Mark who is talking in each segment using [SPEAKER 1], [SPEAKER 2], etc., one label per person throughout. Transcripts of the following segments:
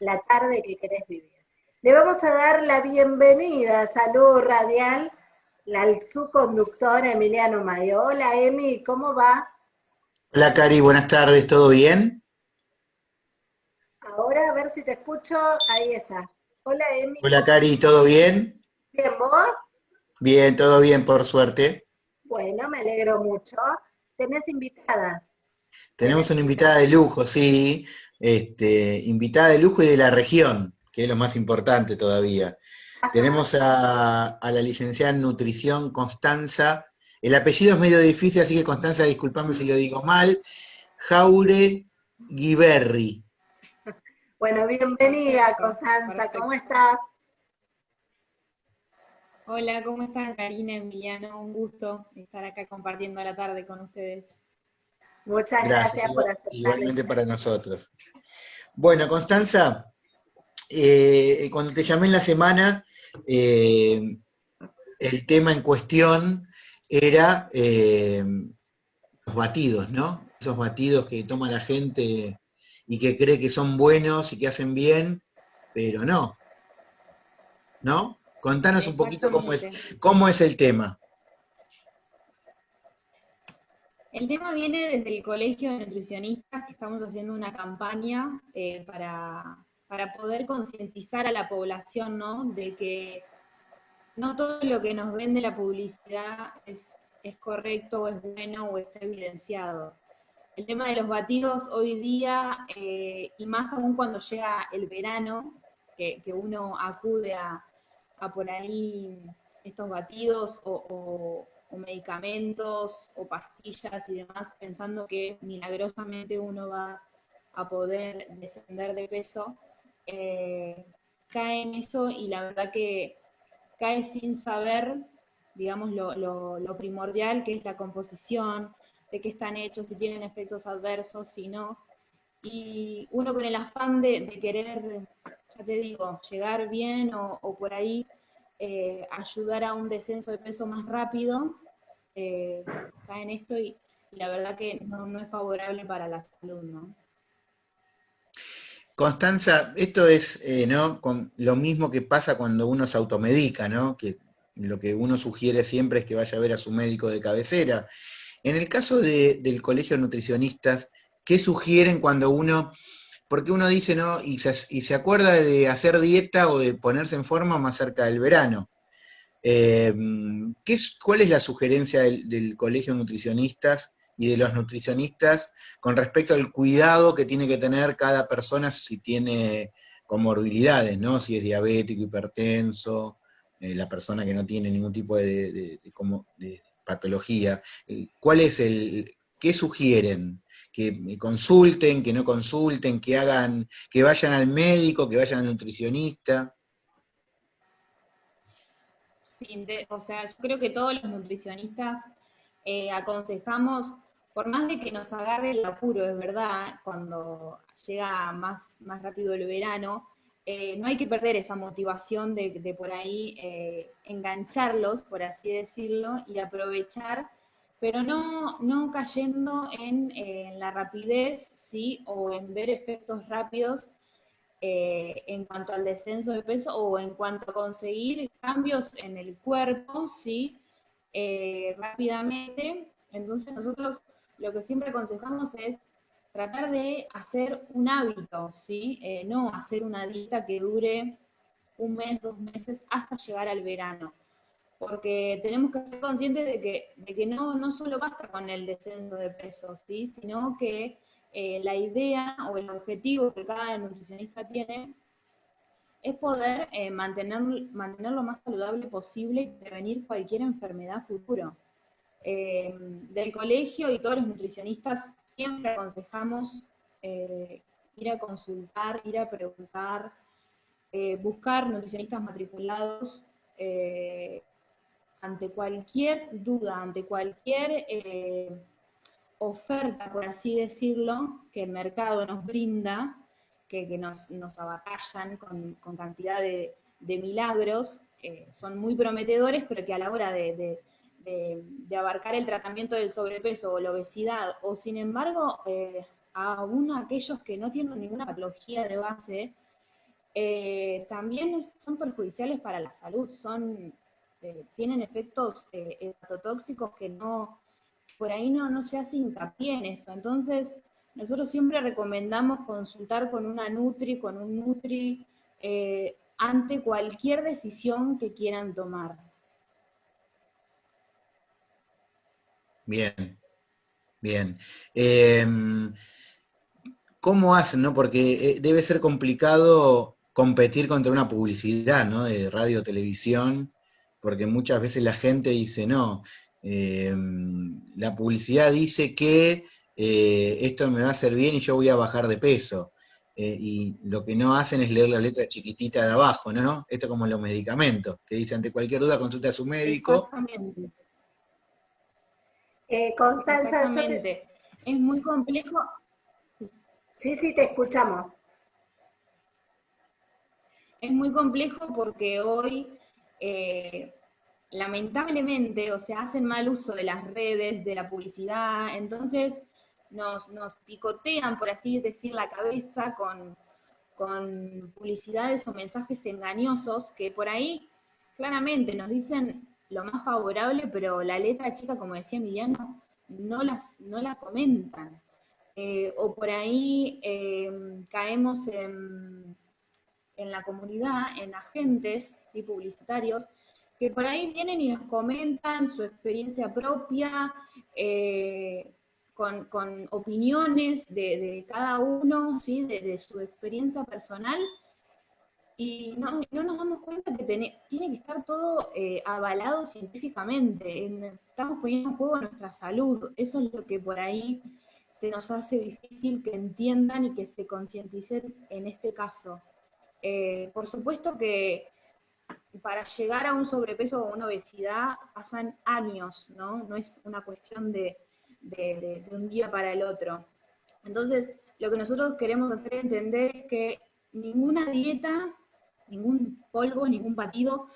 [SPEAKER 1] la tarde que querés vivir. Le vamos a dar la bienvenida, salud radial, al su conductor Emiliano Mayo. Hola Emi, ¿cómo va?
[SPEAKER 2] Hola Cari, buenas tardes, ¿todo bien?
[SPEAKER 1] Ahora a ver si te escucho, ahí está. Hola Emi.
[SPEAKER 2] Hola Cari, ¿todo bien?
[SPEAKER 1] Bien, ¿vos?
[SPEAKER 2] Bien, todo bien, por suerte.
[SPEAKER 1] Bueno, me alegro mucho. ¿Tenés invitadas?
[SPEAKER 2] Tenemos una invitada de lujo, sí. Este, invitada de lujo y de la región, que es lo más importante todavía. Tenemos a, la licenciada en nutrición Constanza. El apellido es medio difícil, así que Constanza, disculpame si lo digo mal. Jaure Guiberri.
[SPEAKER 1] Bueno, bienvenida Constanza, ¿cómo estás?
[SPEAKER 3] Hola, ¿cómo están Karina, Emiliano? Un gusto estar acá compartiendo la tarde con ustedes.
[SPEAKER 1] Muchas gracias, por aceptar.
[SPEAKER 2] Igualmente para nosotros. Bueno, Constanza, eh, cuando te llamé en la semana, eh, el tema en cuestión era eh, los batidos, ¿no? Esos batidos que toma la gente y que cree que son buenos y que hacen bien, pero no. ¿No? Contanos un poquito cómo es, cómo es el tema.
[SPEAKER 3] El tema viene desde el Colegio de Nutricionistas, que estamos haciendo una campaña eh, para, poder concientizar a la población, ¿no? De que no todo lo que nos vende la publicidad es, correcto o es bueno o está evidenciado. El tema de los batidos hoy día, eh, y más aún cuando llega el verano, que uno acude a, a por ahí estos batidos o, medicamentos o pastillas y demás, pensando que milagrosamente uno va a poder descender de peso, eh, cae en eso y la verdad que cae sin saber, digamos, lo, primordial que es la composición, de qué están hechos, si tienen efectos adversos, si no. Y uno con el afán de querer ya te digo, llegar bien o, por ahí eh, ayudar a un descenso de peso más rápido, eh, en esto y, la verdad que no, es favorable para la salud, ¿no?
[SPEAKER 2] Constanza, esto es eh, ¿no? Con lo mismo que pasa cuando uno se automedica, ¿no? Que lo que uno sugiere siempre es que vaya a ver a su médico de cabecera. En el caso del colegio de nutricionistas, ¿qué sugieren cuando uno porque uno dice, ¿no? Y se, acuerda de hacer dieta o de ponerse en forma más cerca del verano. Eh, ¿qué es, ¿Cuál es la sugerencia del, colegio de nutricionistas y de los nutricionistas con respecto al cuidado que tiene que tener cada persona si tiene comorbilidades, ¿no? Si es diabético, hipertenso, eh, la persona que no tiene ningún tipo de, de patología. Eh, ¿Cuál es el, qué sugieren? que consulten, que no consulten, que hagan, que vayan al médico, que vayan al nutricionista.
[SPEAKER 3] Sí, o sea, yo creo que todos los nutricionistas eh, aconsejamos, por más de que nos agarre el apuro, es verdad, cuando llega más, más rápido el verano, eh, no hay que perder esa motivación de, por ahí eh, engancharlos, por así decirlo, y aprovechar pero no, no cayendo en, la rapidez, ¿sí? O en ver efectos rápidos eh, en cuanto al descenso de peso o en cuanto a conseguir cambios en el cuerpo, ¿sí? Eh, rápidamente. Entonces nosotros lo que siempre aconsejamos es tratar de hacer un hábito, ¿sí? Eh, no hacer una dieta que dure un mes, dos meses hasta llegar al verano porque tenemos que ser conscientes de que, de que no, no solo basta con el descenso de peso, ¿sí? sino que eh, la idea o el objetivo que cada nutricionista tiene es poder eh, mantener, mantener lo más saludable posible y prevenir cualquier enfermedad futuro. Eh, del colegio y todos los nutricionistas siempre aconsejamos ir a consultar, ir a preguntar, buscar nutricionistas matriculados ante cualquier duda, ante cualquier oferta, por así decirlo, que el mercado nos brinda, que, nos, nos abatallan con, cantidad de, milagros, son muy prometedores, pero que a la hora de, abarcar el tratamiento del sobrepeso o la obesidad, o sin embargo, eh, aún aquellos que no tienen ninguna patología de base, eh, también son perjudiciales para la salud, son, eh, tienen efectos eh, hepatotóxicos que no, por ahí no, no se hace hincapié en eso. Entonces, nosotros siempre recomendamos consultar con una Nutri, con un Nutri, ante cualquier decisión que quieran tomar.
[SPEAKER 2] Bien, bien. Em, ¿Cómo hacen, no? Porque debe ser complicado competir contra una publicidad, ¿no? De radio, televisión, porque muchas veces la gente dice, no, eh, la publicidad dice que eh, esto me va a hacer bien y yo voy a bajar de peso. Eh, y lo que no hacen es leer la letra chiquitita de abajo, ¿no? Esto como los medicamentos, que dice ante cualquier duda consulta a su médico.
[SPEAKER 3] Exactamente.
[SPEAKER 1] Constanza,
[SPEAKER 3] es muy complejo.
[SPEAKER 1] Sí, sí, te escuchamos
[SPEAKER 3] es muy complejo porque hoy, eh, lamentablemente, o sea, hacen mal uso de las redes, de la publicidad, entonces nos, nos picotean, por así decir, la cabeza con, con publicidades o mensajes engañosos que por ahí claramente nos dicen lo más favorable, pero la letra chica, como decía Emiliano, no, las, no la comentan. Eh, o por ahí eh, caemos en en la comunidad, en agentes ¿sí? publicitarios, que por ahí vienen y nos comentan su experiencia propia, eh, con, opiniones de, cada uno, ¿sí? de, su experiencia personal, y no, nos damos cuenta que tiene que estar todo eh, avalado científicamente. estamos poniendo en juego nuestra salud. Eso es lo que por ahí se nos hace difícil que entiendan y que se concienticen en este caso. Eh, por supuesto que para llegar a un sobrepeso o una obesidad pasan años, ¿no? No es una cuestión de, un día para el otro. Entonces, lo que nosotros queremos hacer entender es que ninguna dieta, ningún polvo, ningún batido,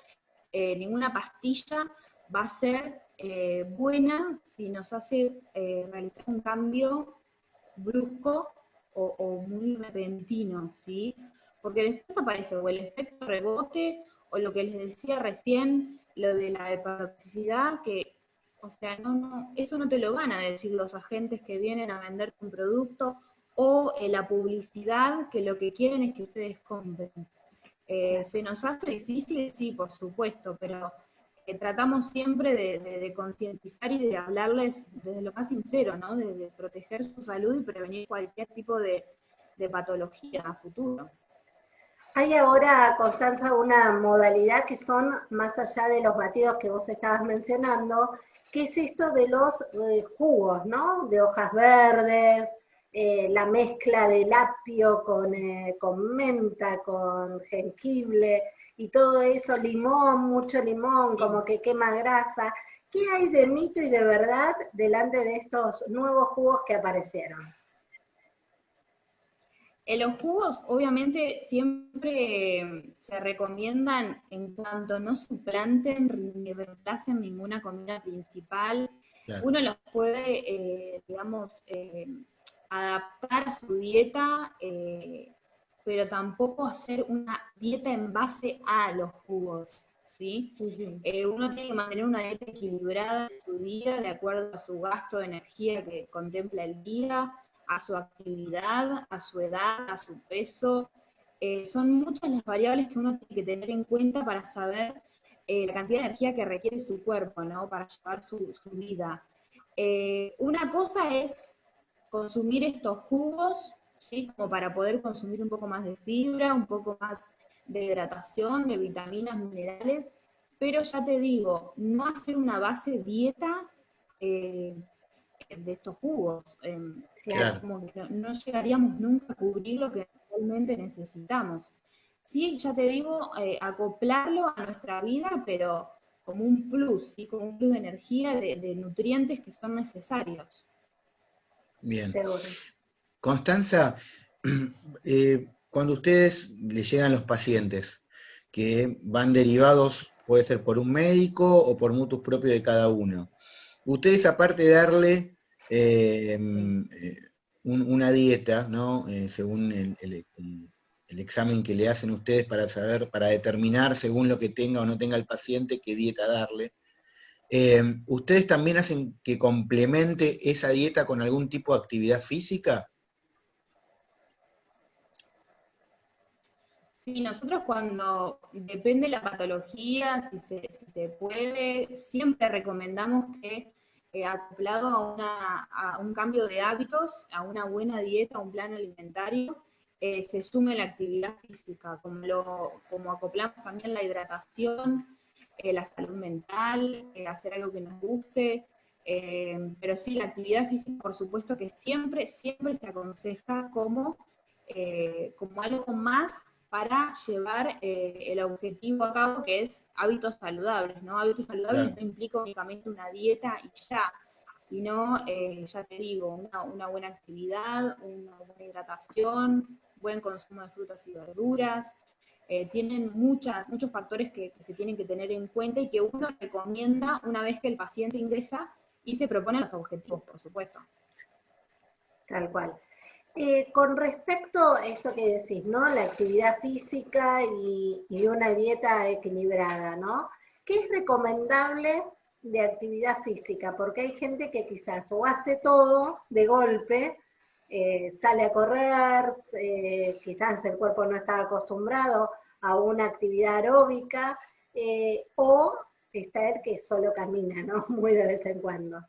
[SPEAKER 3] eh, ninguna pastilla va a ser eh, buena si nos hace realizar un cambio brusco o, o, muy repentino, ¿sí? porque después aparece o el efecto rebote o lo que les decía recién, lo de la hepatotoxicidad, que, o sea, no, no, eso no te lo van a decir los agentes que vienen a venderte un producto o eh, la publicidad, que lo que quieren es que ustedes compren. Eh, ¿Se nos hace difícil? Sí, por supuesto, pero eh, tratamos siempre de, concientizar y de hablarles desde lo más sincero, ¿no? De, proteger su salud y prevenir cualquier tipo de, de patología a futuro.
[SPEAKER 1] Hay ahora, Constanza, una modalidad que son, más allá de los batidos que vos estabas mencionando, que es esto de los eh, jugos, ¿no? De hojas verdes, eh, la mezcla de apio con, eh, con menta, con jengibre, y todo eso, limón, mucho limón, como que quema grasa. ¿Qué hay de mito y de verdad delante de estos nuevos jugos que aparecieron?
[SPEAKER 3] En los jugos, obviamente, siempre se recomiendan en cuanto no suplanten ni reemplacen ninguna comida principal. Uno los puede, eh, digamos, eh, adaptar a su dieta, eh, pero tampoco hacer una dieta en base a los jugos. ¿sí? uno tiene que mantener una dieta equilibrada en su día, de acuerdo a su gasto de energía que contempla el día a su actividad, a su edad, a su peso. Eh, son muchas las variables que uno tiene que tener en cuenta para saber eh, la cantidad de energía que requiere su cuerpo, ¿no? Para llevar su, vida. Eh, una cosa es consumir estos jugos, ¿sí? Como para poder consumir un poco más de fibra, un poco más de hidratación, de vitaminas, minerales, pero ya te digo, no hacer una base dieta de estos jugos. Em, no, llegaríamos nunca a cubrir lo que realmente necesitamos. Sí, ya te digo, eh, acoplarlo a nuestra vida, pero como un plus, ¿sí? como un plus de energía, de, nutrientes que son necesarios.
[SPEAKER 2] Bien. Constanza, eh, cuando ustedes le llegan los pacientes que van derivados, puede ser por un médico o por mutuos propios de cada uno, ustedes aparte de darle eh, eh, una dieta, ¿no? Eh, según el, el examen que le hacen ustedes para saber, para determinar según lo que tenga o no tenga el paciente, qué dieta darle. Eh, ¿Ustedes también hacen que complemente esa dieta con algún tipo de actividad física?
[SPEAKER 3] Sí, nosotros cuando depende de la patología, si se, puede, siempre recomendamos que eh, acoplado a, un cambio de hábitos, a una buena dieta, a un plan alimentario, eh, se sume la actividad física, como, como acoplamos también la hidratación, eh, la salud mental, hacer algo que nos guste, pero sí, la actividad física, por supuesto que siempre, siempre se aconseja como, como algo más para llevar eh, el objetivo a cabo, que es hábitos saludables, ¿no? Hábitos saludables no implica únicamente una dieta y ya, sino, eh, ya te digo, una, buena actividad, una buena hidratación, buen consumo de frutas y verduras, eh, tienen muchas, muchos factores que, que, se tienen que tener en cuenta y que uno recomienda una vez que el paciente ingresa y se propone los objetivos, por supuesto.
[SPEAKER 1] Tal cual. Eh, con respecto a esto que decís, ¿no? La actividad física y, una dieta equilibrada, ¿no? ¿Qué es recomendable de actividad física? Porque hay gente que quizás o hace todo de golpe, eh, sale a correr, eh, quizás el cuerpo no está acostumbrado a una actividad aeróbica, o está el que solo camina, ¿no? Muy de vez en cuando.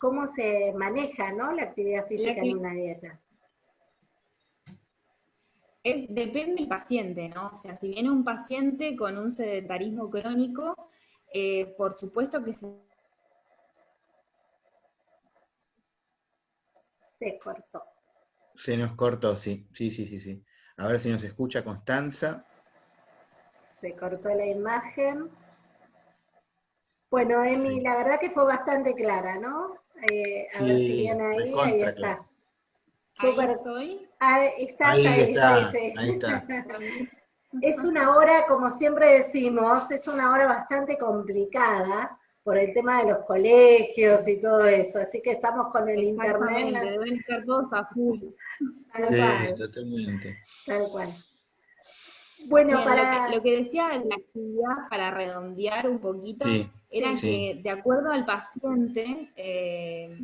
[SPEAKER 1] ¿Cómo se maneja, ¿no? La actividad física en una dieta
[SPEAKER 3] depende del paciente, ¿no? O sea, si viene un paciente con un sedentarismo crónico, eh, por supuesto que se...
[SPEAKER 1] Se cortó.
[SPEAKER 2] Se nos cortó, sí, sí, sí, sí, sí. A ver si nos escucha Constanza.
[SPEAKER 1] Se cortó la imagen. Bueno, Emi, la verdad que fue bastante clara, ¿no? Eh, a ver si viene ahí, ahí está.
[SPEAKER 3] Súper. estoy.
[SPEAKER 1] Ahí, estás ahí,
[SPEAKER 2] está, ahí está.
[SPEAKER 1] Es una hora, como siempre decimos, es una hora bastante complicada por el tema de los colegios y todo eso, así que estamos con el internet.
[SPEAKER 3] deben estar todos a full.
[SPEAKER 1] Tal cual.
[SPEAKER 2] totalmente.
[SPEAKER 1] Tal cual. Bueno, para...
[SPEAKER 3] Lo que, decía la actividad, para redondear un poquito, era que de acuerdo al paciente, eh,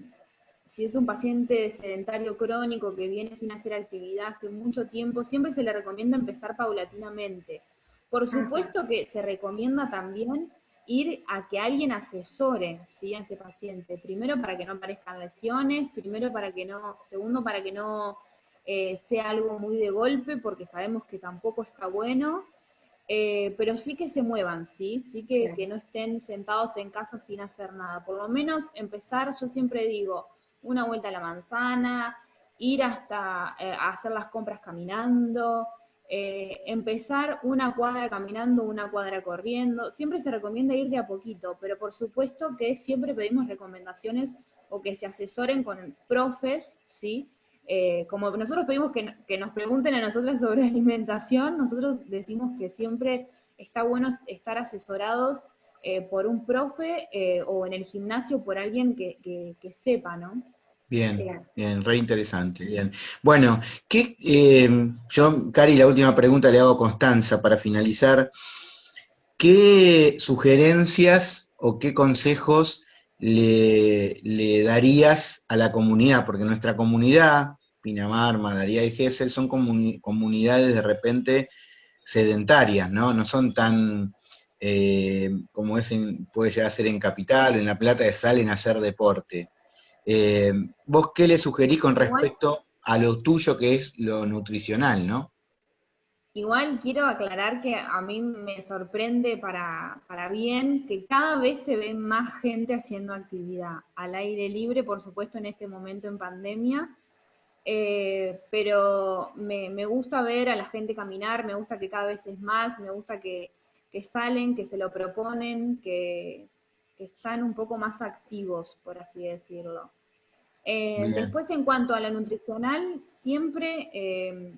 [SPEAKER 3] si es un paciente sedentario crónico que viene sin hacer actividad hace mucho tiempo, siempre se le recomienda empezar paulatinamente. Por supuesto que se recomienda también ir a que alguien asesore a ese paciente. Primero para que no aparezcan lesiones, primero para que no, segundo para que no eh, sea algo muy de golpe, porque sabemos que tampoco está bueno. Eh, pero sí que se muevan, ¿sí? Sí que, que no estén sentados en casa sin hacer nada. Por lo menos empezar, yo siempre digo, una vuelta a la manzana, ir hasta eh, hacer las compras caminando, eh, empezar una cuadra caminando, una cuadra corriendo. Siempre se recomienda ir de a poquito, pero por supuesto que siempre pedimos recomendaciones o que se asesoren con profes, ¿sí? Eh, como nosotros pedimos que, que, nos pregunten a nosotros sobre alimentación, nosotros decimos que siempre está bueno estar asesorados por un profe o en el gimnasio por alguien que, que sepa, ¿no?
[SPEAKER 2] Bien, bien, re interesante. Bien. Bueno, ¿qué, eh, yo, Cari, la última pregunta le hago a Constanza para finalizar. ¿Qué sugerencias o qué consejos le, darías a la comunidad? Porque nuestra comunidad, Pinamar, Madaría y Gesell, son comunidades de repente sedentarias, ¿no? No son tan, eh, como es puede llegar a ser en Capital, en La Plata, salen a hacer deporte. Eh, ¿Vos qué le sugerís con respecto a lo tuyo que es lo nutricional, no?
[SPEAKER 3] Igual quiero aclarar que a mí me sorprende para, bien que cada vez se ve más gente haciendo actividad al aire libre, por supuesto en este momento en pandemia, eh, pero me, gusta ver a la gente caminar, me gusta que cada vez es más, me gusta que, salen, que se lo proponen, que, que están un poco más activos, por así decirlo. Eh, después, en cuanto a la nutricional, siempre, eh,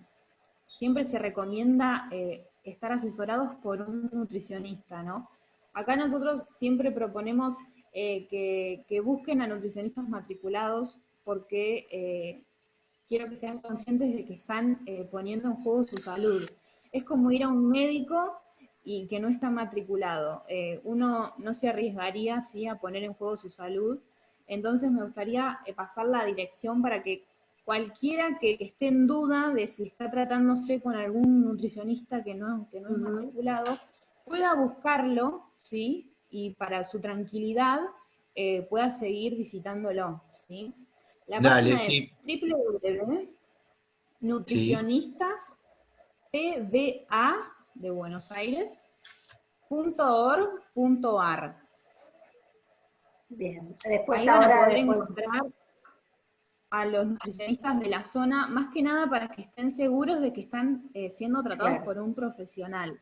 [SPEAKER 3] siempre se recomienda eh, estar asesorados por un nutricionista, ¿no? Acá nosotros siempre proponemos que, busquen a nutricionistas matriculados porque quiero que sean conscientes de que están eh, poniendo en juego su salud. Es como ir a un médico y que no está matriculado. Eh, uno no se arriesgaría ¿sí? a poner en juego su salud. Entonces me gustaría eh, pasar la dirección para que cualquiera que, esté en duda de si está tratándose con algún nutricionista que no, que no es matriculado, pueda buscarlo, ¿sí? Y para su tranquilidad eh, pueda seguir visitándolo, ¿sí? La
[SPEAKER 2] Dale,
[SPEAKER 3] página es de Buenos Aires, .org.ar.
[SPEAKER 1] Bien, después Ahí ahora
[SPEAKER 3] van a encontrar a los nutricionistas de la zona, más que nada para que estén seguros de que están eh, siendo tratados por un profesional.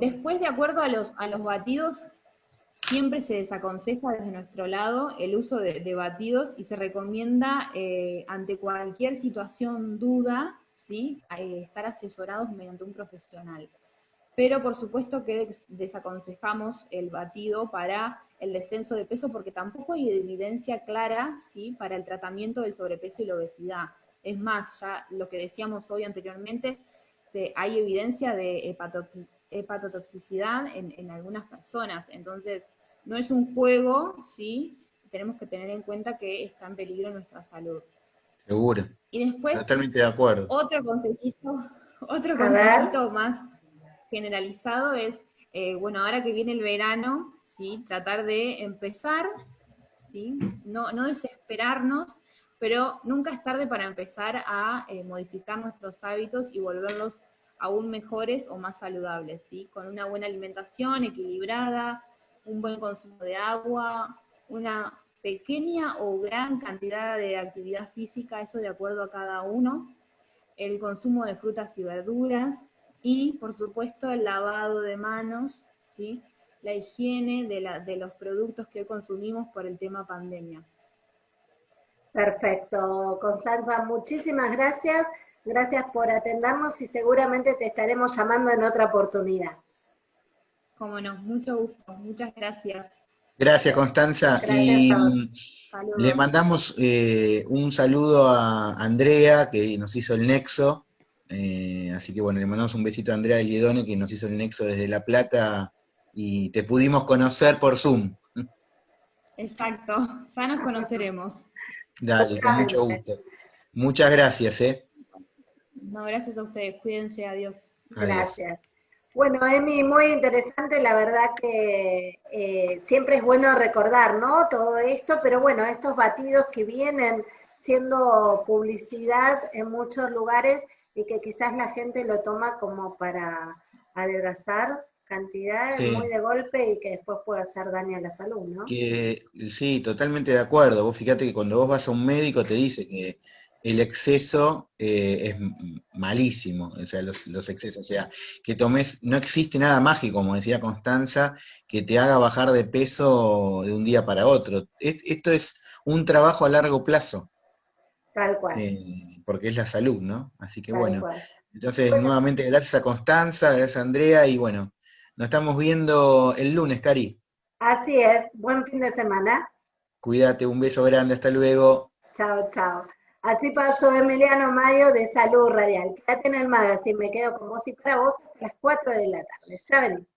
[SPEAKER 3] Después, de acuerdo a los, a los batidos, siempre se desaconseja desde nuestro lado el uso de, batidos y se recomienda eh, ante cualquier situación, duda, ¿sí? estar asesorados mediante un profesional. Pero por supuesto que desaconsejamos el batido para el descenso de peso porque tampoco hay evidencia clara ¿sí? para el tratamiento del sobrepeso y la obesidad. Es más, ya lo que decíamos hoy anteriormente, hay evidencia de hepatotoxicidad en, en, algunas personas. Entonces, no es un juego, ¿sí? Tenemos que tener en cuenta que está en peligro nuestra salud.
[SPEAKER 2] Seguro.
[SPEAKER 3] Y después,
[SPEAKER 2] Totalmente de acuerdo.
[SPEAKER 3] Otro consejito, otro consejito más generalizado es, eh, bueno, ahora que viene el verano, ¿sí? tratar de empezar, ¿sí? no, no desesperarnos, pero nunca es tarde para empezar a eh, modificar nuestros hábitos y volverlos aún mejores o más saludables, ¿sí? con una buena alimentación equilibrada, un buen consumo de agua, una pequeña o gran cantidad de actividad física, eso de acuerdo a cada uno, el consumo de frutas y verduras y, por supuesto, el lavado de manos, ¿sí? la higiene de, la, de los productos que consumimos por el tema pandemia.
[SPEAKER 1] Perfecto, Constanza, muchísimas gracias. Gracias por atendernos y seguramente te estaremos llamando en otra oportunidad.
[SPEAKER 3] Cómo no, mucho gusto, muchas gracias.
[SPEAKER 2] Gracias, Constanza. y mm, le mandamos eh, un saludo a Andrea, que nos hizo el nexo. Eh, así que bueno, le mandamos un besito a Andrea Liedone, que nos hizo el nexo desde La Plata, y te pudimos conocer por Zoom.
[SPEAKER 3] Exacto, ya nos conoceremos.
[SPEAKER 2] Dale, con mucho gusto. Muchas gracias, ¿eh?
[SPEAKER 3] No, gracias a ustedes, cuídense, adiós.
[SPEAKER 1] Gracias. Bueno, Emi, muy interesante, la verdad que eh, siempre es bueno recordar, ¿no? Todo esto, pero bueno, estos batidos que vienen siendo publicidad en muchos lugares y que quizás la gente lo toma como para adelgazar cantidades muy de golpe y que después puede hacer daño a la salud, ¿no?
[SPEAKER 2] Que, sí, totalmente de acuerdo. Vos fíjate que cuando vos vas a un médico te dice que el exceso eh, es malísimo, o sea, los, excesos, o sea, que tomes, no existe nada mágico, como decía Constanza, que te haga bajar de peso de un día para otro. esto es un trabajo a largo plazo.
[SPEAKER 1] Tal cual.
[SPEAKER 2] Eh, porque es la salud, ¿no? Así que bueno. Entonces, nuevamente, gracias a Constanza, gracias a Andrea, y bueno, nos estamos viendo el lunes, Cari.
[SPEAKER 1] Así es, buen fin de semana.
[SPEAKER 2] Cuídate, un beso grande, hasta luego.
[SPEAKER 1] Chao, chao. Así pasó Emiliano Mayo de Salud Radial. Quédate en el magazine, me quedo con vos y para vos hasta las 4 de la tarde. Ya venimos.